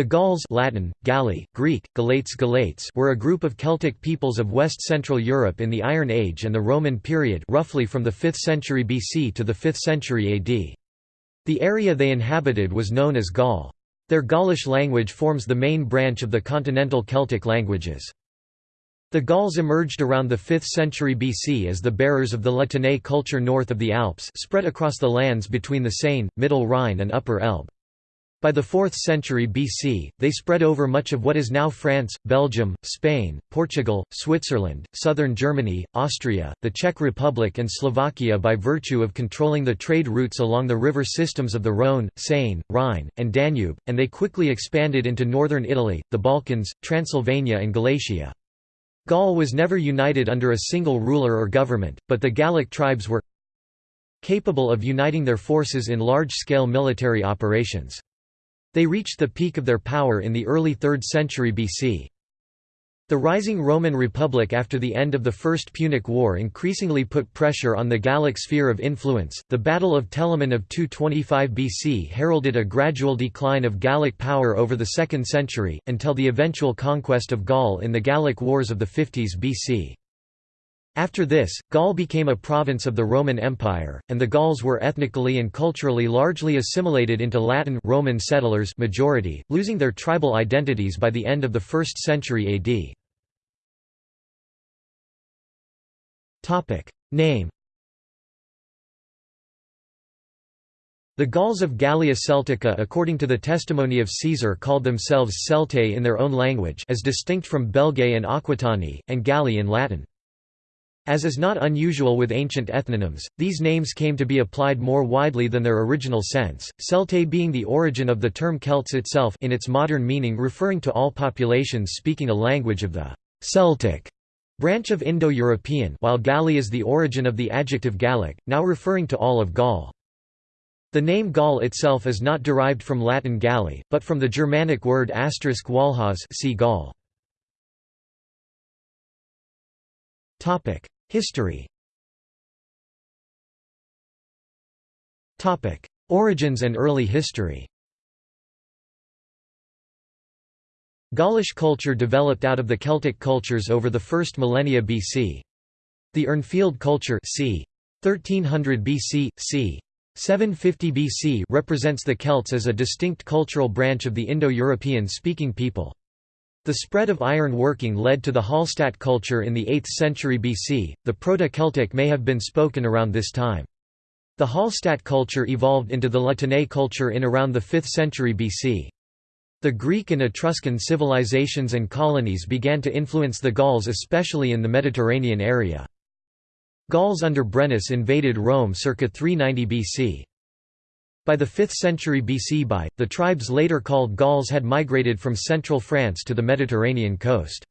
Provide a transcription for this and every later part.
The Gauls Latin, Galli, Greek, Galates Galates were a group of Celtic peoples of West-Central Europe in the Iron Age and the Roman period roughly from the 5th century BC to the 5th century AD. The area they inhabited was known as Gaul. Their Gaulish language forms the main branch of the continental Celtic languages. The Gauls emerged around the 5th century BC as the bearers of the La Tène culture north of the Alps spread across the lands between the Seine, Middle Rhine and Upper Elbe. By the 4th century BC, they spread over much of what is now France, Belgium, Spain, Portugal, Switzerland, southern Germany, Austria, the Czech Republic and Slovakia by virtue of controlling the trade routes along the river systems of the Rhône, Seine, Rhine, and Danube, and they quickly expanded into northern Italy, the Balkans, Transylvania and Galatia. Gaul was never united under a single ruler or government, but the Gallic tribes were capable of uniting their forces in large-scale military operations. They reached the peak of their power in the early 3rd century BC. The rising Roman Republic after the end of the First Punic War increasingly put pressure on the Gallic sphere of influence. The Battle of Telamon of 225 BC heralded a gradual decline of Gallic power over the 2nd century, until the eventual conquest of Gaul in the Gallic Wars of the 50s BC. After this, Gaul became a province of the Roman Empire, and the Gauls were ethnically and culturally largely assimilated into Latin Roman settlers majority, losing their tribal identities by the end of the 1st century AD. Name The Gauls of Gallia Celtica according to the testimony of Caesar called themselves Celtae in their own language as distinct from Belgae and Aquitani, and Galli in Latin. As is not unusual with ancient ethnonyms, these names came to be applied more widely than their original sense, Celtae being the origin of the term Celts itself in its modern meaning referring to all populations speaking a language of the Celtic branch of Indo-European while Galli is the origin of the adjective Gallic, now referring to all of Gaul. The name Gaul itself is not derived from Latin Galli, but from the Germanic word asterisk Walhaz see Gaul. History Origins and early history Gaulish culture developed out of the Celtic cultures over the first millennia BC. The Urnfield culture c. 1300 BC, c. 750 BC represents the Celts as a distinct cultural branch of the Indo-European speaking people. The spread of iron working led to the Hallstatt culture in the 8th century BC. The Proto-Celtic may have been spoken around this time. The Hallstatt culture evolved into the La Tène culture in around the 5th century BC. The Greek and Etruscan civilizations and colonies began to influence the Gauls especially in the Mediterranean area. Gauls under Brennus invaded Rome circa 390 BC. By the 5th century BC by, the tribes later called Gauls had migrated from central France to the Mediterranean coast.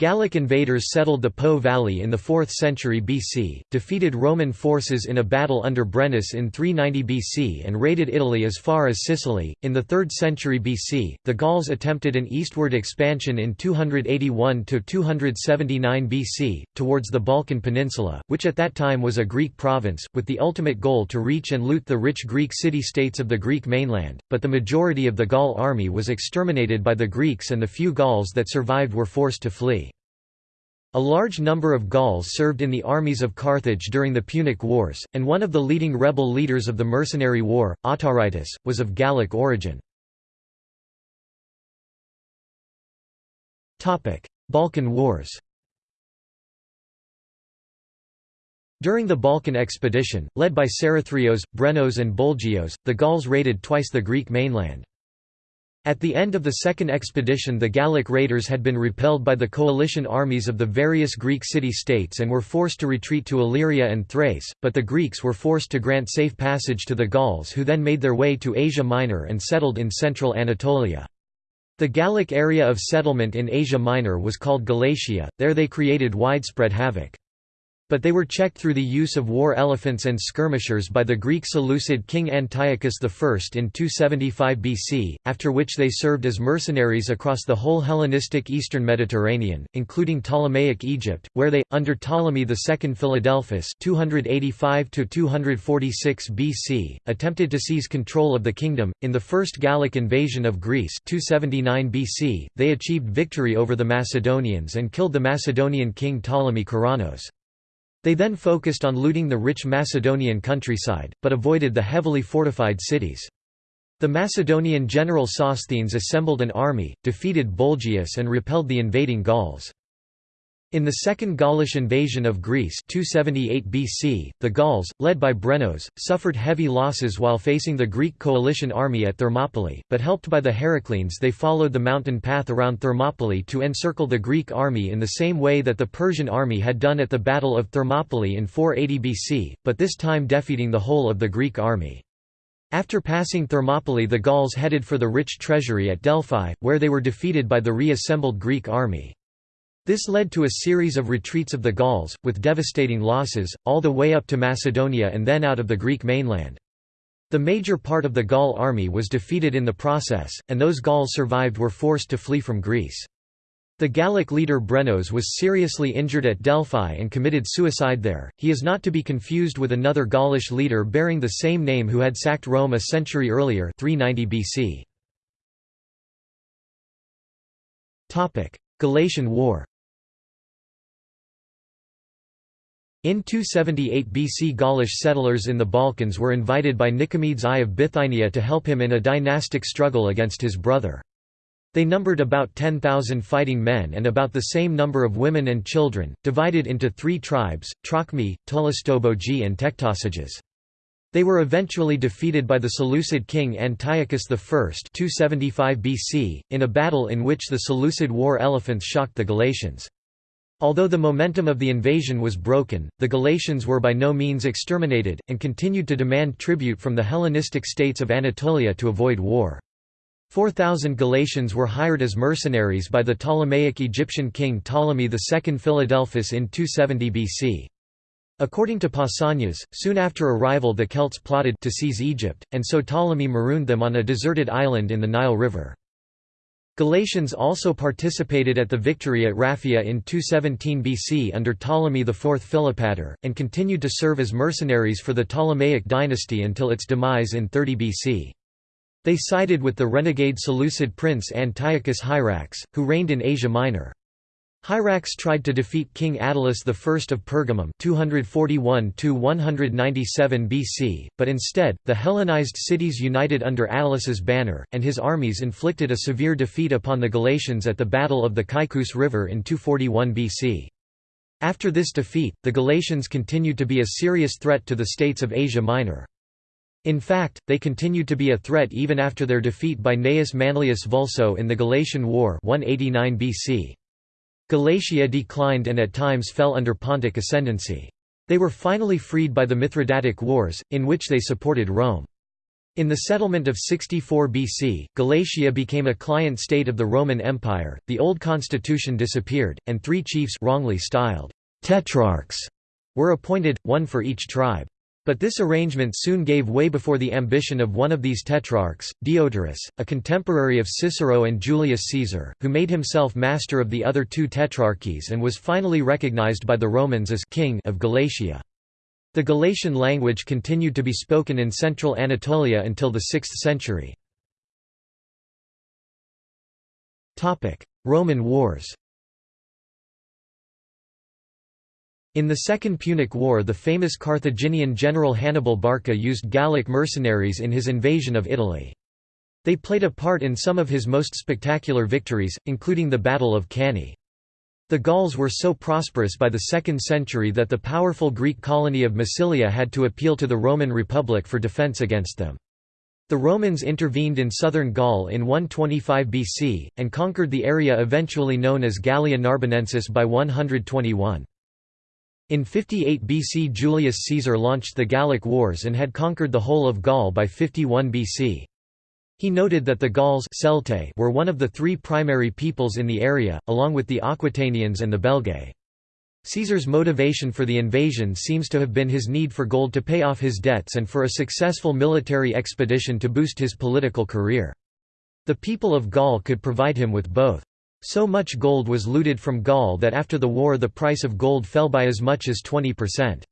Gallic invaders settled the Po Valley in the 4th century BC, defeated Roman forces in a battle under Brennus in 390 BC and raided Italy as far as Sicily. In the 3rd century BC, the Gauls attempted an eastward expansion in 281 to 279 BC towards the Balkan Peninsula, which at that time was a Greek province, with the ultimate goal to reach and loot the rich Greek city-states of the Greek mainland, but the majority of the Gaul army was exterminated by the Greeks and the few Gauls that survived were forced to flee. A large number of Gauls served in the armies of Carthage during the Punic Wars, and one of the leading rebel leaders of the Mercenary War, Autaritus, was of Gallic origin. Balkan Wars During the Balkan expedition, led by Cerethrios, Brennos and Bolgios, the Gauls raided twice the Greek mainland. At the end of the second expedition the Gallic raiders had been repelled by the coalition armies of the various Greek city-states and were forced to retreat to Illyria and Thrace, but the Greeks were forced to grant safe passage to the Gauls who then made their way to Asia Minor and settled in central Anatolia. The Gallic area of settlement in Asia Minor was called Galatia, there they created widespread havoc. But they were checked through the use of war elephants and skirmishers by the Greek Seleucid king Antiochus I in 275 BC, after which they served as mercenaries across the whole Hellenistic eastern Mediterranean, including Ptolemaic Egypt, where they, under Ptolemy II Philadelphus 285 BC, attempted to seize control of the kingdom. In the First Gallic invasion of Greece 279 BC, they achieved victory over the Macedonians and killed the Macedonian king Ptolemy Keraunos. They then focused on looting the rich Macedonian countryside, but avoided the heavily fortified cities. The Macedonian general Sosthenes assembled an army, defeated Bolgius and repelled the invading Gauls. In the Second Gaulish invasion of Greece 278 BC, the Gauls, led by Brennos, suffered heavy losses while facing the Greek coalition army at Thermopylae, but helped by the Heracleans they followed the mountain path around Thermopylae to encircle the Greek army in the same way that the Persian army had done at the Battle of Thermopylae in 480 BC, but this time defeating the whole of the Greek army. After passing Thermopylae the Gauls headed for the rich treasury at Delphi, where they were defeated by the reassembled Greek army. This led to a series of retreats of the Gauls, with devastating losses, all the way up to Macedonia and then out of the Greek mainland. The major part of the Gaul army was defeated in the process, and those Gauls survived were forced to flee from Greece. The Gallic leader Brennos was seriously injured at Delphi and committed suicide there. He is not to be confused with another Gaulish leader bearing the same name who had sacked Rome a century earlier, 390 BC. Topic: Galatian War. In 278 BC Gaulish settlers in the Balkans were invited by Nicomedes I of Bithynia to help him in a dynastic struggle against his brother. They numbered about 10,000 fighting men and about the same number of women and children, divided into three tribes, Trocmi, Tolistobogii and Tectosages. They were eventually defeated by the Seleucid king Antiochus I 275 BC, in a battle in which the Seleucid war elephants shocked the Galatians. Although the momentum of the invasion was broken, the Galatians were by no means exterminated, and continued to demand tribute from the Hellenistic states of Anatolia to avoid war. 4,000 Galatians were hired as mercenaries by the Ptolemaic Egyptian king Ptolemy II Philadelphus in 270 BC. According to Pausanias, soon after arrival the Celts plotted to seize Egypt, and so Ptolemy marooned them on a deserted island in the Nile River. Galatians also participated at the victory at Raphia in 217 BC under Ptolemy IV Philopator, and continued to serve as mercenaries for the Ptolemaic dynasty until its demise in 30 BC. They sided with the renegade Seleucid prince Antiochus Hierax, who reigned in Asia Minor. Hierax tried to defeat King Attalus I of Pergamum 241 BC, but instead, the Hellenized cities united under Attalus's banner, and his armies inflicted a severe defeat upon the Galatians at the Battle of the Caicus River in 241 BC. After this defeat, the Galatians continued to be a serious threat to the states of Asia Minor. In fact, they continued to be a threat even after their defeat by Gnaeus Manlius Vulso in the Galatian War 189 BC. Galatia declined and at times fell under Pontic ascendancy. They were finally freed by the Mithridatic Wars, in which they supported Rome. In the settlement of 64 BC, Galatia became a client state of the Roman Empire, the old constitution disappeared, and three chiefs wrongly styled tetrarchs were appointed, one for each tribe. But this arrangement soon gave way before the ambition of one of these tetrarchs, Deiotarus, a contemporary of Cicero and Julius Caesar, who made himself master of the other two tetrarchies and was finally recognized by the Romans as king of Galatia. The Galatian language continued to be spoken in central Anatolia until the 6th century. Roman wars In the Second Punic War the famous Carthaginian general Hannibal Barca used Gallic mercenaries in his invasion of Italy. They played a part in some of his most spectacular victories, including the Battle of Cannae. The Gauls were so prosperous by the 2nd century that the powerful Greek colony of Massilia had to appeal to the Roman Republic for defence against them. The Romans intervened in southern Gaul in 125 BC, and conquered the area eventually known as Gallia Narbonensis by 121. In 58 BC Julius Caesar launched the Gallic Wars and had conquered the whole of Gaul by 51 BC. He noted that the Gauls were one of the three primary peoples in the area, along with the Aquitanians and the Belgae. Caesar's motivation for the invasion seems to have been his need for gold to pay off his debts and for a successful military expedition to boost his political career. The people of Gaul could provide him with both. So much gold was looted from Gaul that after the war the price of gold fell by as much as 20%.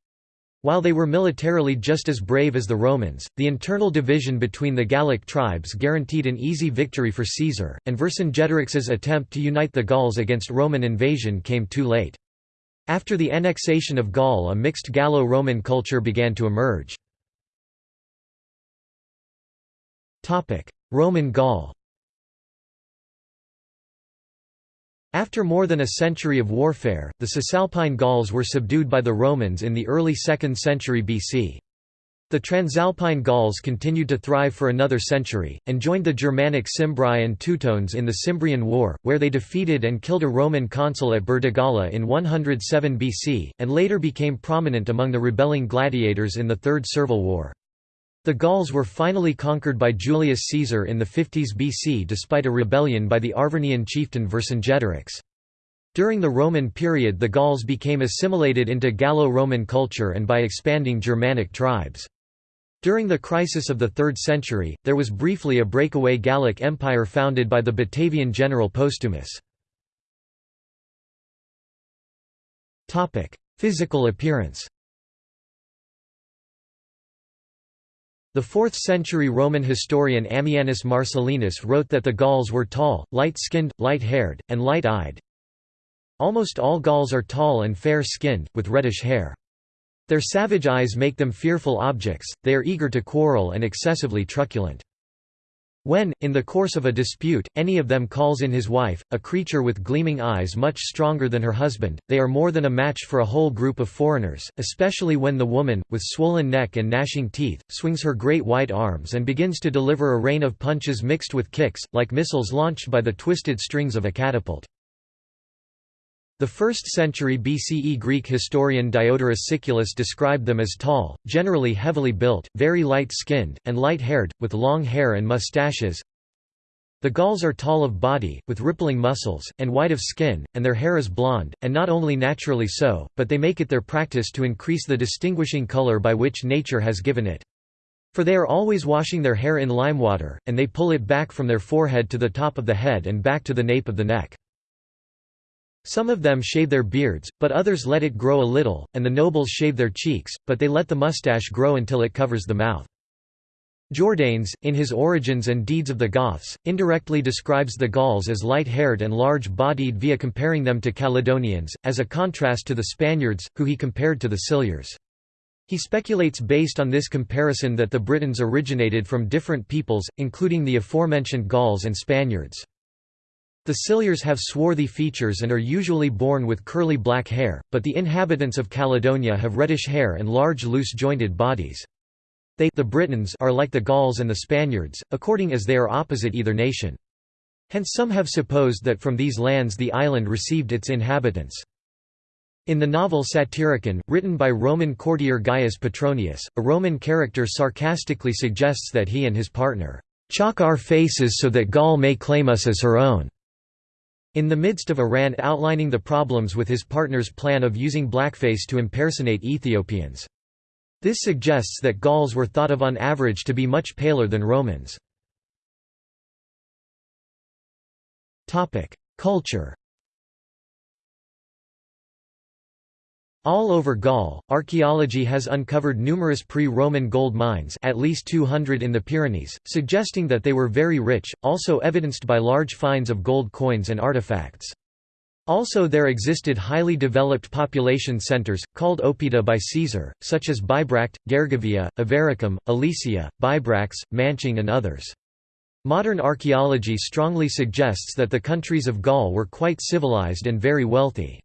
While they were militarily just as brave as the Romans, the internal division between the Gallic tribes guaranteed an easy victory for Caesar, and Vercingetorix's attempt to unite the Gauls against Roman invasion came too late. After the annexation of Gaul a mixed Gallo-Roman culture began to emerge. Roman Gaul After more than a century of warfare, the Cisalpine Gauls were subdued by the Romans in the early 2nd century BC. The Transalpine Gauls continued to thrive for another century, and joined the Germanic Cimbri and Teutones in the Cimbrian War, where they defeated and killed a Roman consul at Burdigala in 107 BC, and later became prominent among the rebelling gladiators in the Third Servile War. The Gauls were finally conquered by Julius Caesar in the 50s BC despite a rebellion by the Arvernian chieftain Vercingetorix. During the Roman period the Gauls became assimilated into Gallo-Roman culture and by expanding Germanic tribes. During the crisis of the 3rd century, there was briefly a breakaway Gallic empire founded by the Batavian general Postumus. Physical appearance The 4th-century Roman historian Ammianus Marcellinus wrote that the Gauls were tall, light-skinned, light-haired, and light-eyed. Almost all Gauls are tall and fair-skinned, with reddish hair. Their savage eyes make them fearful objects, they are eager to quarrel and excessively truculent. When, in the course of a dispute, any of them calls in his wife, a creature with gleaming eyes much stronger than her husband, they are more than a match for a whole group of foreigners, especially when the woman, with swollen neck and gnashing teeth, swings her great white arms and begins to deliver a rain of punches mixed with kicks, like missiles launched by the twisted strings of a catapult. The 1st century BCE Greek historian Diodorus Siculus described them as tall, generally heavily built, very light-skinned, and light-haired, with long hair and mustaches. The Gauls are tall of body, with rippling muscles, and white of skin, and their hair is blonde, and not only naturally so, but they make it their practice to increase the distinguishing color by which nature has given it. For they are always washing their hair in lime water, and they pull it back from their forehead to the top of the head and back to the nape of the neck. Some of them shave their beards, but others let it grow a little, and the nobles shave their cheeks, but they let the mustache grow until it covers the mouth. Jordanes, in his Origins and Deeds of the Goths, indirectly describes the Gauls as light-haired and large-bodied via comparing them to Caledonians, as a contrast to the Spaniards, who he compared to the Silures. He speculates based on this comparison that the Britons originated from different peoples, including the aforementioned Gauls and Spaniards. The Silures have swarthy features and are usually born with curly black hair, but the inhabitants of Caledonia have reddish hair and large loose-jointed bodies. They the Britons are like the Gauls and the Spaniards, according as they are opposite either nation. Hence some have supposed that from these lands the island received its inhabitants. In the novel Satyricon, written by Roman courtier Gaius Petronius, a Roman character sarcastically suggests that he and his partner, "...chalk our faces so that Gaul may claim us as her own." In the midst of Iran outlining the problems with his partner's plan of using blackface to impersonate Ethiopians. This suggests that Gauls were thought of on average to be much paler than Romans. Culture All over Gaul, archaeology has uncovered numerous pre-Roman gold mines at least 200 in the Pyrenees, suggesting that they were very rich, also evidenced by large finds of gold coins and artifacts. Also there existed highly developed population centres, called Oppida by Caesar, such as Bibracte, Gergovia, Avaricum, Alesia, Bibrax, Manching and others. Modern archaeology strongly suggests that the countries of Gaul were quite civilized and very wealthy.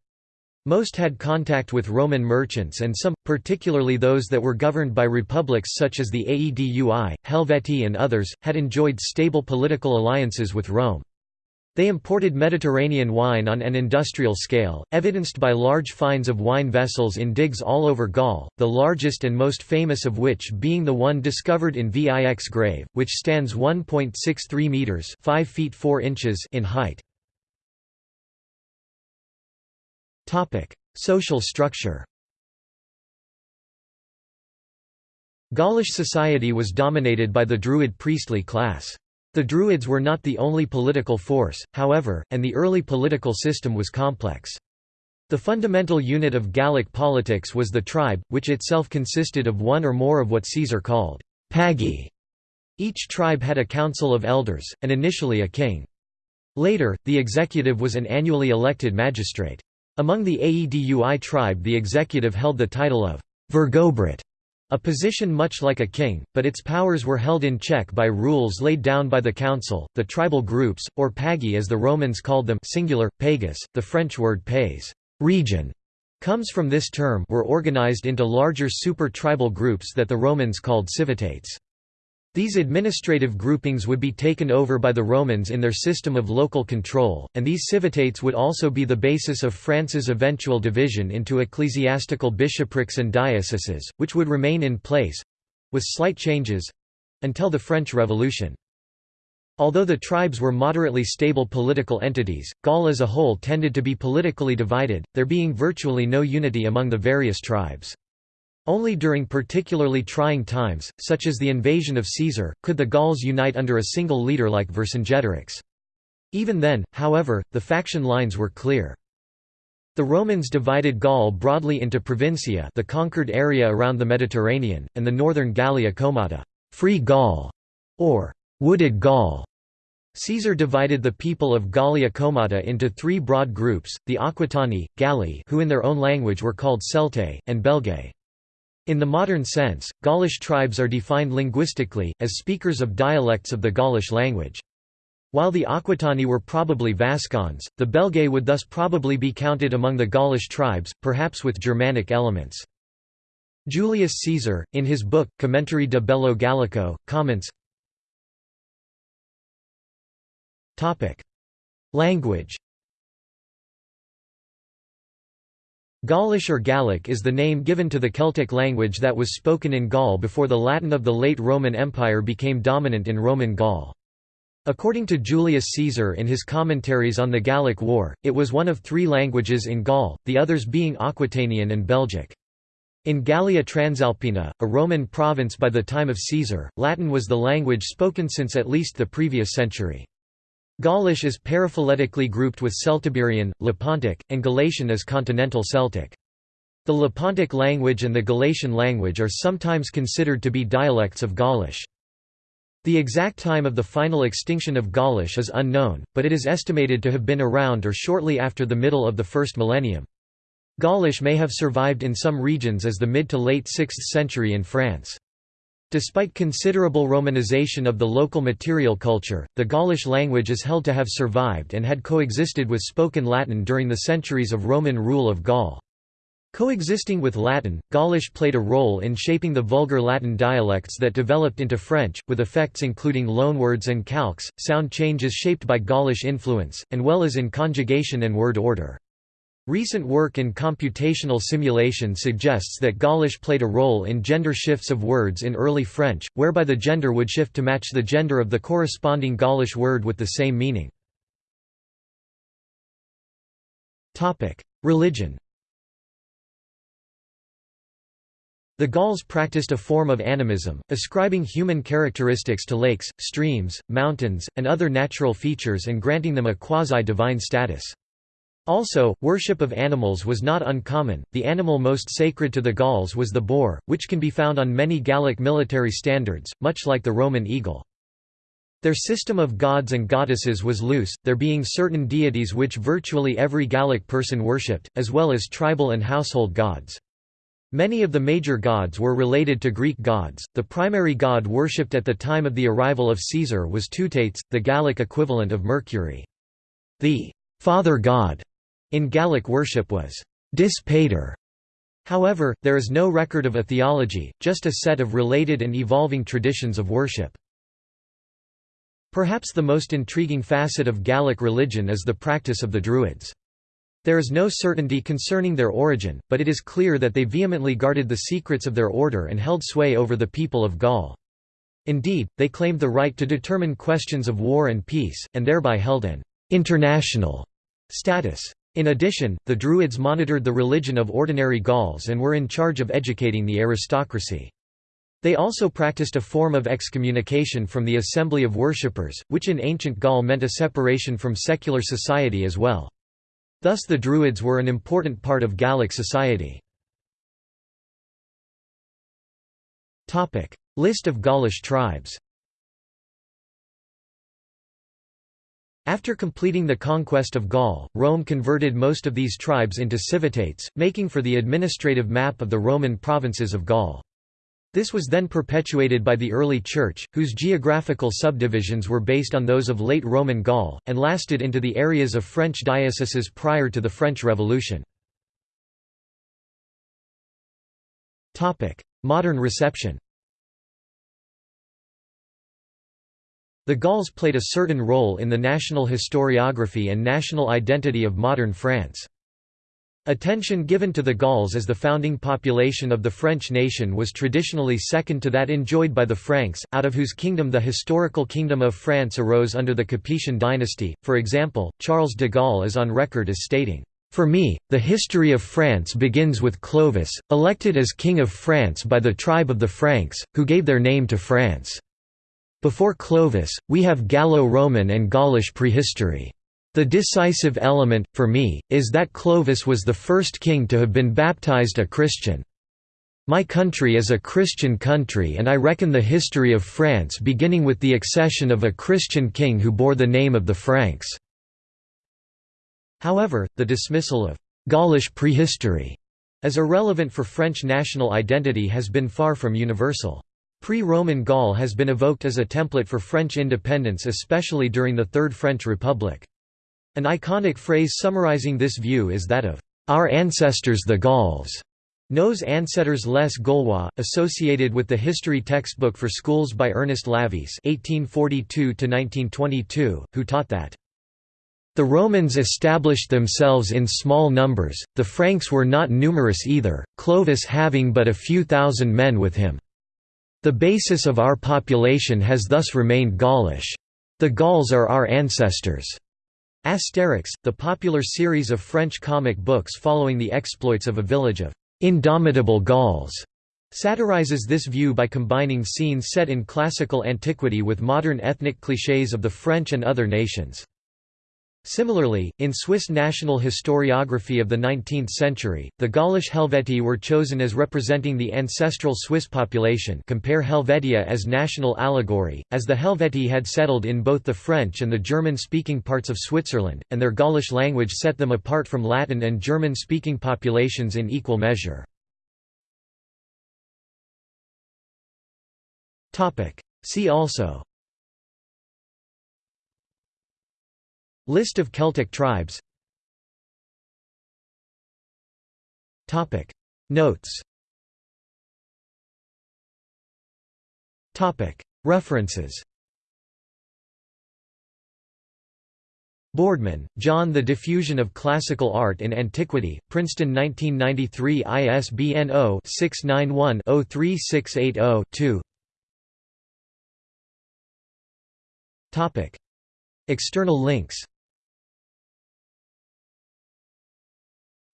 Most had contact with Roman merchants and some, particularly those that were governed by republics such as the Aedui, Helvetii and others, had enjoyed stable political alliances with Rome. They imported Mediterranean wine on an industrial scale, evidenced by large finds of wine vessels in digs all over Gaul, the largest and most famous of which being the one discovered in Vix grave, which stands 1.63 metres 5 feet 4 inches in height. Social structure Gaulish society was dominated by the Druid priestly class. The Druids were not the only political force, however, and the early political system was complex. The fundamental unit of Gallic politics was the tribe, which itself consisted of one or more of what Caesar called pagi. Each tribe had a council of elders, and initially a king. Later, the executive was an annually elected magistrate. Among the Aedui tribe the executive held the title of Vergobret, a position much like a king, but its powers were held in check by rules laid down by the council. The tribal groups, or pagi as the Romans called them singular, pagus, the French word pays region, comes from this term were organized into larger super-tribal groups that the Romans called civitates. These administrative groupings would be taken over by the Romans in their system of local control, and these civitates would also be the basis of France's eventual division into ecclesiastical bishoprics and dioceses, which would remain in place—with slight changes—until the French Revolution. Although the tribes were moderately stable political entities, Gaul as a whole tended to be politically divided, there being virtually no unity among the various tribes. Only during particularly trying times, such as the invasion of Caesar, could the Gauls unite under a single leader like Vercingetorix. Even then, however, the faction lines were clear. The Romans divided Gaul broadly into Provincia the conquered area around the Mediterranean, and the northern Gallia Comata free Gaul", or «wooded Gaul». Caesar divided the people of Gallia Comata into three broad groups, the Aquitani, Galli who in their own language were called Celtae, and Belgae. In the modern sense, Gaulish tribes are defined linguistically, as speakers of dialects of the Gaulish language. While the Aquitani were probably Vascons, the Belgae would thus probably be counted among the Gaulish tribes, perhaps with Germanic elements. Julius Caesar, in his book, Commentari de Bello Gallico, comments Language Gaulish or Gallic is the name given to the Celtic language that was spoken in Gaul before the Latin of the late Roman Empire became dominant in Roman Gaul. According to Julius Caesar in his commentaries on the Gallic War, it was one of three languages in Gaul, the others being Aquitanian and Belgic. In Gallia Transalpina, a Roman province by the time of Caesar, Latin was the language spoken since at least the previous century. Gaulish is paraphyletically grouped with Celtiberian, Lepontic, and Galatian as Continental Celtic. The Lepontic language and the Galatian language are sometimes considered to be dialects of Gaulish. The exact time of the final extinction of Gaulish is unknown, but it is estimated to have been around or shortly after the middle of the first millennium. Gaulish may have survived in some regions as the mid to late 6th century in France. Despite considerable Romanization of the local material culture, the Gaulish language is held to have survived and had coexisted with spoken Latin during the centuries of Roman rule of Gaul. Coexisting with Latin, Gaulish played a role in shaping the vulgar Latin dialects that developed into French, with effects including loanwords and calques, sound changes shaped by Gaulish influence, and well as in conjugation and word order. Recent work in computational simulation suggests that Gaulish played a role in gender shifts of words in early French, whereby the gender would shift to match the gender of the corresponding Gaulish word with the same meaning. Religion The Gauls practiced a form of animism, ascribing human characteristics to lakes, streams, mountains, and other natural features and granting them a quasi-divine status. Also, worship of animals was not uncommon. The animal most sacred to the Gauls was the boar, which can be found on many Gallic military standards, much like the Roman eagle. Their system of gods and goddesses was loose, there being certain deities which virtually every Gallic person worshipped, as well as tribal and household gods. Many of the major gods were related to Greek gods. The primary god worshipped at the time of the arrival of Caesar was Teutates, the Gallic equivalent of Mercury. The father god in Gallic worship was dis pater. However, there is no record of a theology, just a set of related and evolving traditions of worship. Perhaps the most intriguing facet of Gallic religion is the practice of the Druids. There is no certainty concerning their origin, but it is clear that they vehemently guarded the secrets of their order and held sway over the people of Gaul. Indeed, they claimed the right to determine questions of war and peace, and thereby held an «international» status. In addition, the Druids monitored the religion of ordinary Gauls and were in charge of educating the aristocracy. They also practiced a form of excommunication from the assembly of worshippers, which in ancient Gaul meant a separation from secular society as well. Thus the Druids were an important part of Gallic society. List of Gaulish tribes After completing the conquest of Gaul, Rome converted most of these tribes into civitates, making for the administrative map of the Roman provinces of Gaul. This was then perpetuated by the early Church, whose geographical subdivisions were based on those of late Roman Gaul, and lasted into the areas of French dioceses prior to the French Revolution. Modern reception The Gauls played a certain role in the national historiography and national identity of modern France. Attention given to the Gauls as the founding population of the French nation was traditionally second to that enjoyed by the Franks, out of whose kingdom the historical Kingdom of France arose under the Capetian dynasty. For example, Charles de Gaulle is on record as stating, For me, the history of France begins with Clovis, elected as King of France by the tribe of the Franks, who gave their name to France. Before Clovis, we have Gallo-Roman and Gaulish prehistory. The decisive element, for me, is that Clovis was the first king to have been baptized a Christian. My country is a Christian country and I reckon the history of France beginning with the accession of a Christian king who bore the name of the Franks." However, the dismissal of «Gaulish prehistory» as irrelevant for French national identity has been far from universal. Pre-Roman Gaul has been evoked as a template for French independence especially during the Third French Republic. An iconic phrase summarizing this view is that of «our ancestors the Gauls», Nos ancêtres les Gaulois, associated with the history textbook for schools by Ernest Lavisse (1842–1922), who taught that the Romans established themselves in small numbers, the Franks were not numerous either, Clovis having but a few thousand men with him. The basis of our population has thus remained Gaulish. The Gauls are our ancestors. Asterix, the popular series of French comic books following the exploits of a village of indomitable Gauls, satirizes this view by combining scenes set in classical antiquity with modern ethnic clichés of the French and other nations. Similarly, in Swiss national historiography of the 19th century, the Gaulish Helvetii were chosen as representing the ancestral Swiss population compare Helvetia as national allegory, as the Helvetii had settled in both the French and the German-speaking parts of Switzerland, and their Gaulish language set them apart from Latin and German-speaking populations in equal measure. See also List of Celtic tribes. Notes. References. Boardman, John The Diffusion of Classical Art in Antiquity, Princeton 1993 ISBN 0-691-03680-2 External links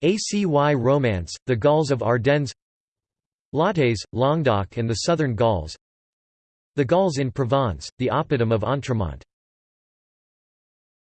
ACY Romance, The Gauls of Ardennes. Lattes, Languedoc and the Southern Gauls. The Gauls in Provence, The Oppidum of Entremont